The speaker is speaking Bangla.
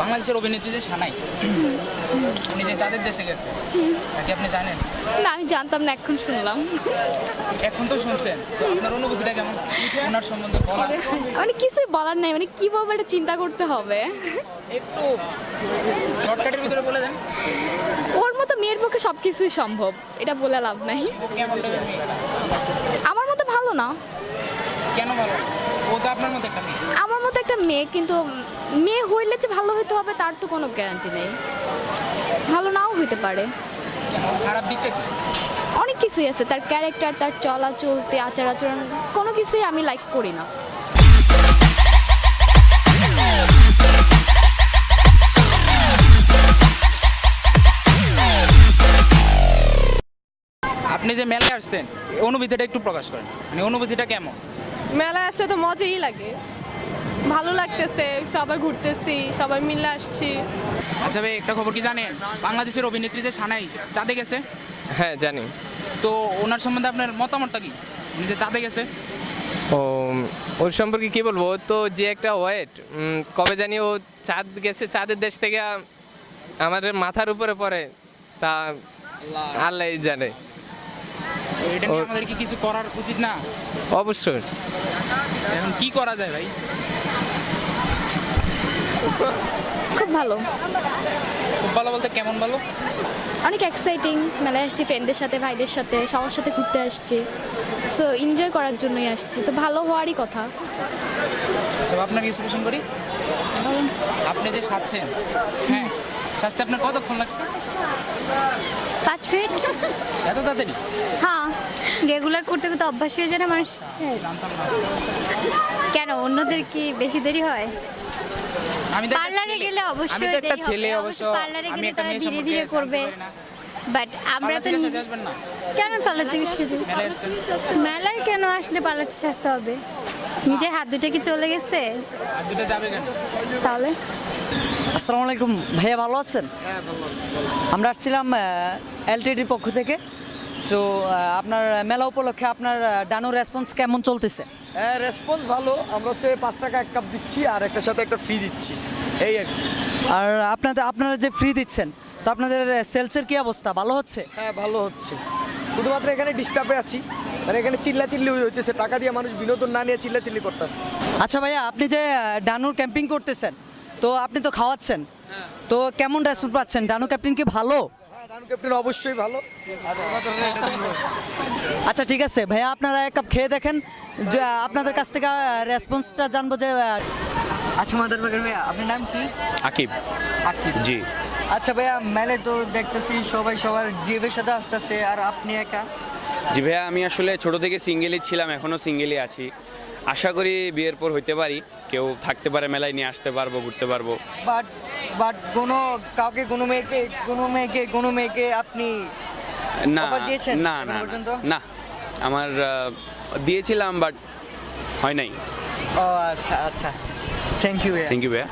বাংলাদেশের অভিনেত্রী যে সানাই উনি যে চাঁদের দেশে গেছে তাকে আপনি জানেন? না আমি জানতাম না এখন শুনলাম। এখন তো শুনছেন তো আপনার অনুভূতিটা কেমন? ওনার সম্বন্ধে বলা মানে কিছুই বলার নাই মানে কীভাবে এটা চিন্তা করতে হবে। একটু শর্টকাটের ভিতরে বলে দেন। ওর মতো মেয়ের পক্ষে সব কিছুই সম্ভব এটা বলে লাভ নাই। আমার মতো ভালো না। কেন ভালো? ও তো আপনার মতো একটা মেয়ে। মেয়ে কিন্তু মেয়ে হইলে যে ভালো হইতে হবে তার তো কোনো গ্যারান্টি নেই। ভালো নাও হইতে পারে। খারাপ দিকটা কি? অনেক কিছুই আছে তার ক্যারেক্টার তার চলা চলতে আচার আচরণ কোনো কিছুই আমি লাইক করি না। আপনি যে মেলায় আসছেন অনুভূতিটা একটু প্রকাশ করেন। মানে অনুভূতিটা কেমন? মেলায় আসলে তো মজাই লাগে। ভালো লাগতেছে সবাই ঘুরতেছি সবাই মিলে আসছি। আচ্ছা ভাই একটা খবর কি জানেন? বাংলাদেশের অভিনেত্রী যে সানাই চাঁদে গেছে? হ্যাঁ জানি। তো ওনার সম্বন্ধে আপনার মতামতটা কি? উনি যে চাঁদে গেছে? ও ওর সম্পর্কে কি বলব? তো যে একটা ওয়েট কবে জানি ও চাঁদ গেছে চাঁদের দেশ থেকে আমাদের মাথার উপরে পড়ে তা আল্লাহ জানে। এটা নিয়ে ওর- আমাদের কি কিছু করার উচিত না? অবশ্যই। এখন কি করা যায় ভাই? খুব ভালো। খুব ভালো বলতে কেমন ভালো? অনেক এক্সাইটিং মেলায় আসছি ফ্রেন্ডদের সাথে ভাইদের সাথে সবার সাথে ঘুরতে আসছি। সো এনজয় করার জন্যই আসছি। তো ভালো হওয়ারই কথা। আচ্ছা আপনাকে কিছু কোশ্চেন করি? আপনি যে সাজছেন হ্যাঁ সাজতে আপনার কতক্ষণ লাগছে? পাঁচ মিনিট। এত তাড়াতাড়ি? হ্যাঁ রেগুলার করতে করতে অভ্যাস হয়ে যায় না মানুষ। কেন? অন্যদের কি বেশি দেরি হয়? আমি তো পার্লারে গেলে অবশ্যই আমি তো একটা ছেলে অবশ্য। পার্লারে আমি গেলে তারা ধীরে ধীরে করবে। বাট আমরা তো কেন পার্লার থেকে মেলায় কেন আসলে পার্লার থেকে সাজতে হবে? নিজের হাত দুটো কি চলে গেছে? আর দুটো যাবে কেন? তাহলে? আসসালামু আলাইকুম। ভাইয়া ভালো আছেন? আমরা আসছিলাম এলটিডির পক্ষ থেকে। তো আপনার মেলা উপলক্ষে আপনার ডানোর রেসপন্স কেমন চলতেছে? হ্যাঁ রেসপন্স ভালো। আমরা হচ্ছে পাঁচ টাকা এক কাপ দিচ্ছি আর একটার সাথে একটা ফ্রি দিচ্ছি। এই আর কি। আর আপনাদের আপনারা যে ফ্রি দিচ্ছেন তো আপনাদের সেলসের কি অবস্থা? ভালো হচ্ছে? হ্যাঁ ভালো হচ্ছে। শুধুমাত্র এখানে ডিস্টার্বে আছি। মানে এখানে চিল্লা চিল্লি হইতেছে। টাকা দিয়ে মানুষ বিনোদন না নিয়ে চিল্লা চিল্লি করতেছে। আচ্ছা ভাইয়া আপনি যে ডানোর ক্যাম্পিং করতেছেন তো আপনি তো খাওয়াচ্ছেন। তো কেমন রেসপন্স পাচ্ছেন? ডানো ক্যাপ্টেন কি ভালো? ক্যাপ্টেন অবশ্যই ভালো। আচ্ছা ঠিক আছে। ভাইয়া আপনারা এক কাপ খেয়ে দেখেন। যে আপনাদের কাছ থেকে রেসপন্সটা জানব যে আচ্ছা মাদার বাগের ভাইয়া আপনার নাম কি? আকিব। আকিব। জি। আচ্ছা ভাইয়া মেলে তো দেখতেছি সবাই সবার জিভের সাথে আসতেছে আর আপনি একা? জি ভাইয়া আমি আসলে ছোট থেকে সিঙ্গেলই ছিলাম এখনও সিঙ্গেলই আছি। আশা করি বিয়ের পর হইতে পারি। কেউ থাকতে পারে মেলায় নিয়ে আসতে পারব ঘুরতে পারব। বাট বাট কোনো কাউকে কোনো মেয়েকে কোনো মেয়েকে কোনো মেয়েকে আপনি না Offer দিয়েছেন না এখনও না পর্যন্ত? না, না আমার আহ, দিয়েছিলাম বাট হয় নাই। ও আচ্ছা আচ্ছা। থ্যাংক ইউ থ্যাংক ইউ ভাইয়া।